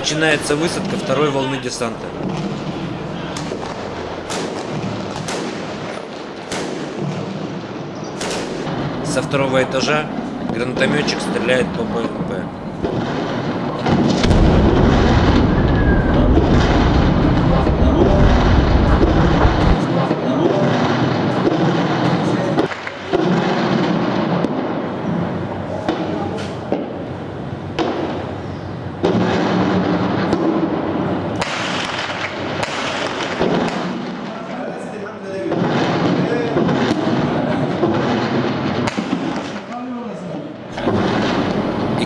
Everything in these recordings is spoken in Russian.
Начинается высадка второй волны десанта. Со второго этажа гранатометчик стреляет по БМП.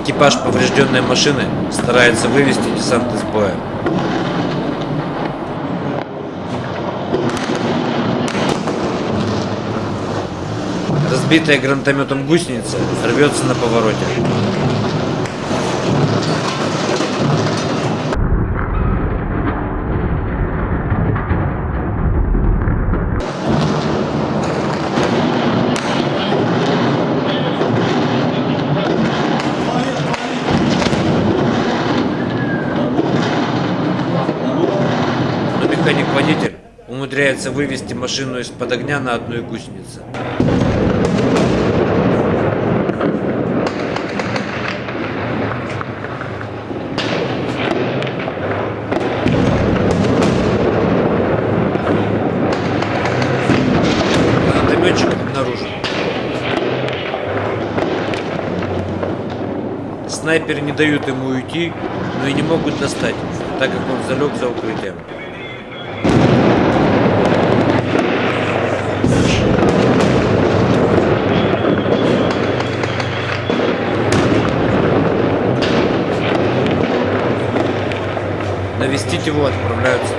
Экипаж поврежденной машины старается вывести десант из боя. Разбитая гранатометом гусеница рвется на повороте. Но механик-водитель умудряется вывести машину из-под огня на одной гусенице. Гранатометчик обнаружен. Снайперы не дают ему уйти, но и не могут достать, так как он залег за укрытием. Навестить его отправляются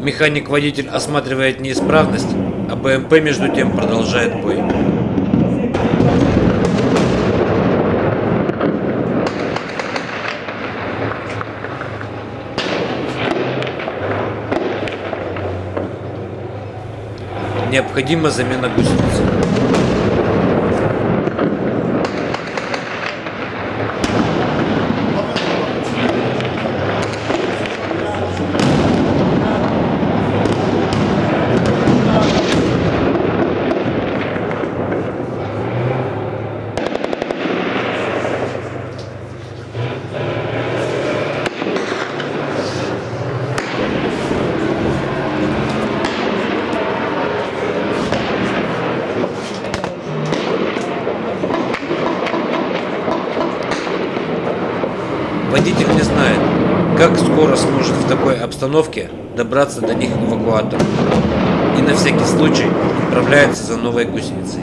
Механик-водитель осматривает неисправность, а БМП между тем продолжает бой. Необходима замена гусеницы. Водитель не знает, как скоро сможет в такой обстановке добраться до них эвакуатор. И на всякий случай отправляется за новой гусеницей.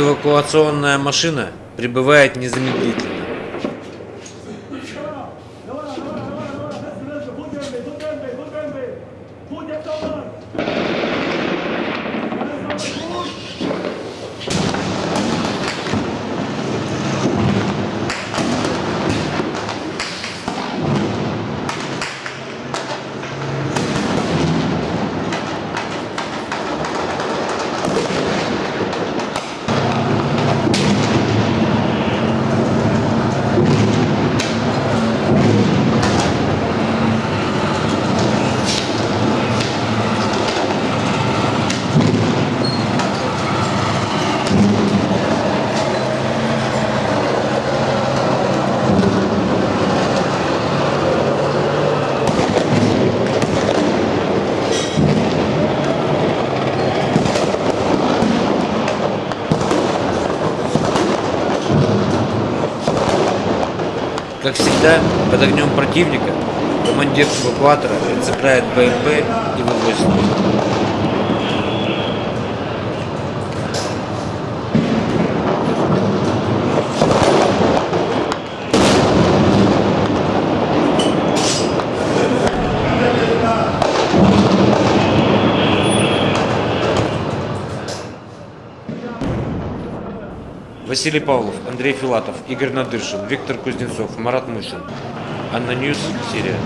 Эвакуационная машина прибывает незамедлительно. Как всегда, под огнем противника командир эвакуатора цепляет БМП и вывозит Василий Павлов, Андрей Филатов, Игорь Надыршин, Виктор Кузнецов, Марат Мушин. ANNA News, Сирия.